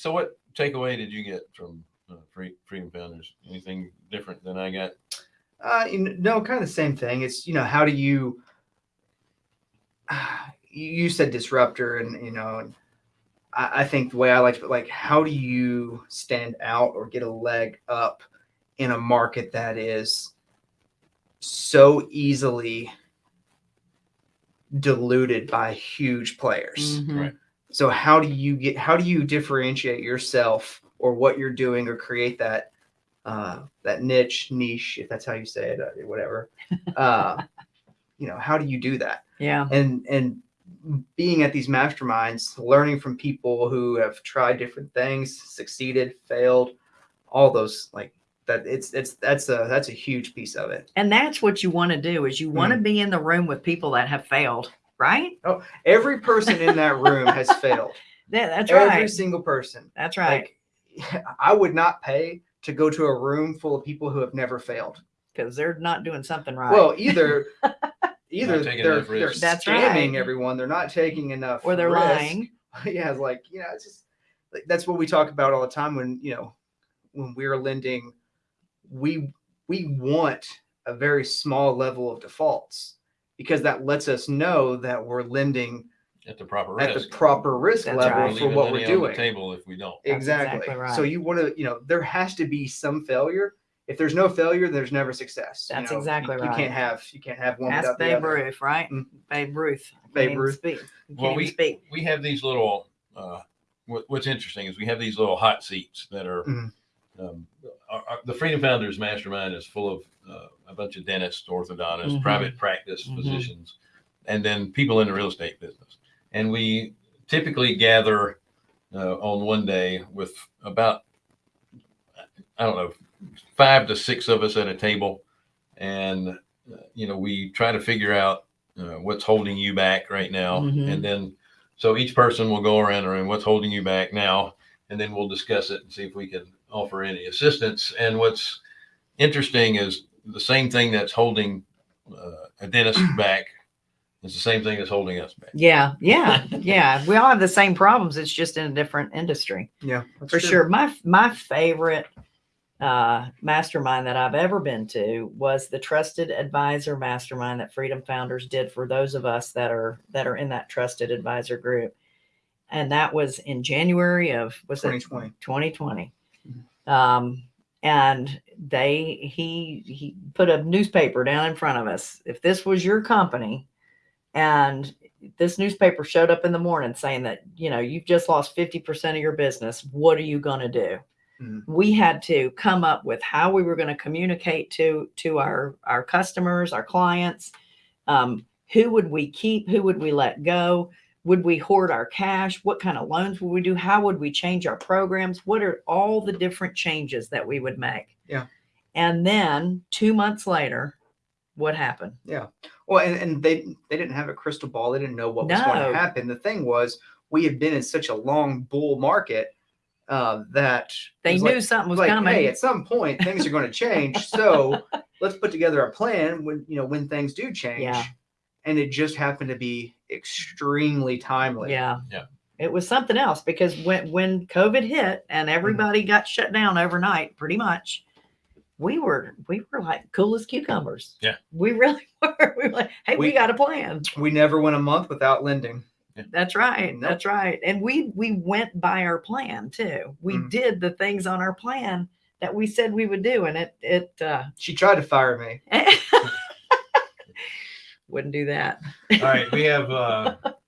So what takeaway did you get from uh, Free, Freedom Founders? Anything different than I got? Uh, you kn- no, kind of the same thing. It's you know how do you you you said disruptor, and you know, and I, I think the way I like to put like how do you stand out or get a leg up in a market that is so easily diluted by huge players. Mhm. Right. So how do you get how do you differentiate yourself or what you're doing or create that uh, that niche niche if that's how you say it uh, whatever uh, you know how do you do that Yeah. and and being at these masterminds learning from people who have tried different things succeeded failed all those like that it's it's that's a that's a huge piece of it And that's what you want to do is you want to Mm. be in the room with people that have failed, right? Oh, every person in that room has failed That, that's every right. Every single person That's right. like i would not pay to go to a room full of people who have never failed Because they're not doing something right. well either either taking they're, they're. That's scamming right. everyone they're not taking enough or they're risk. lying. yeah it's like you know it's just like that's what we talk about all the time when you know when we're lending we we want a very small level of defaults because that lets us know that we're lending At the proper at the proper risk That's level right. for Leaving what money we're on the doing table if we don't. That's exactly, exactly so you want to you know there has to be some failure if there's no failure there's never success you That's know, exactly you, right. you can't have you can't have one Ask without the Babe other Ruth, right? Mm. Babe Ruth. Babe Ruth. Speak. Well, we- speak. we have these little uh, what, what's interesting is we have these little hot seats that are Mhm. Um, our, our- the freedom founders mastermind is full of uh, a bunch of dentists orthodontists Mhm. private practice Mhm. physicians and then people in the real estate business and we typically gather uh, on one day with about i don't know five to six of us at a table and uh, you know we try to figure out uh, what's holding you back right now Mhm. and then so each person will go around the room what's holding you back now and then we'll discuss it and see if we can offer any assistance and what's interesting is the same thing that's holding uh, a dentist back is the same thing that's holding us back Yeah, yeah, yeah. We all have the same problems. It's just in a different industry. yeah for true. sure. My my favorite uh, mastermind that I've ever been to was the Trusted Advisor Mastermind that Freedom Founders did for those of us that are that are in that Trusted Advisor group, and that was in January of was it 2020 2020. Mhm. Um, and they he he put a newspaper down in front of us. If this was your company, and this newspaper showed up in the morning saying that you know you've just lost 50% of your business, what are you going to do? Mhm. We had to come up with how we were going to communicate to to our our customers, our clients. Um, who would we keep? Who would we let go? Would we hoard our cash what kind of loans would we do how would we change our programs what are all the different changes that we would make Yeah. and then two months later what happened Yeah. Well, and, and they they didn't have a crystal ball. They didn't know what was going to happen. The thing was, we had been in such a long bull market uh, that they knew like, something was like, coming hey, at some point things are going to change. So let's put together a plan when you know when things do change. Yeah. And it just happened to be extremely timely. yeah Yeah. it was something else because when when covid hit and Mm-hmm. everybody got shut down overnight pretty much we were we were like cool as cucumbers Yeah. we really were we were like hey we, We- got a plan We never went a month without lending. That's right. Nope. That's right. And we we went by our plan too. We Mm. did the things on our plan that we said we would do, and it it uh, She tried to fire me. wouldn't do that. all right we have uh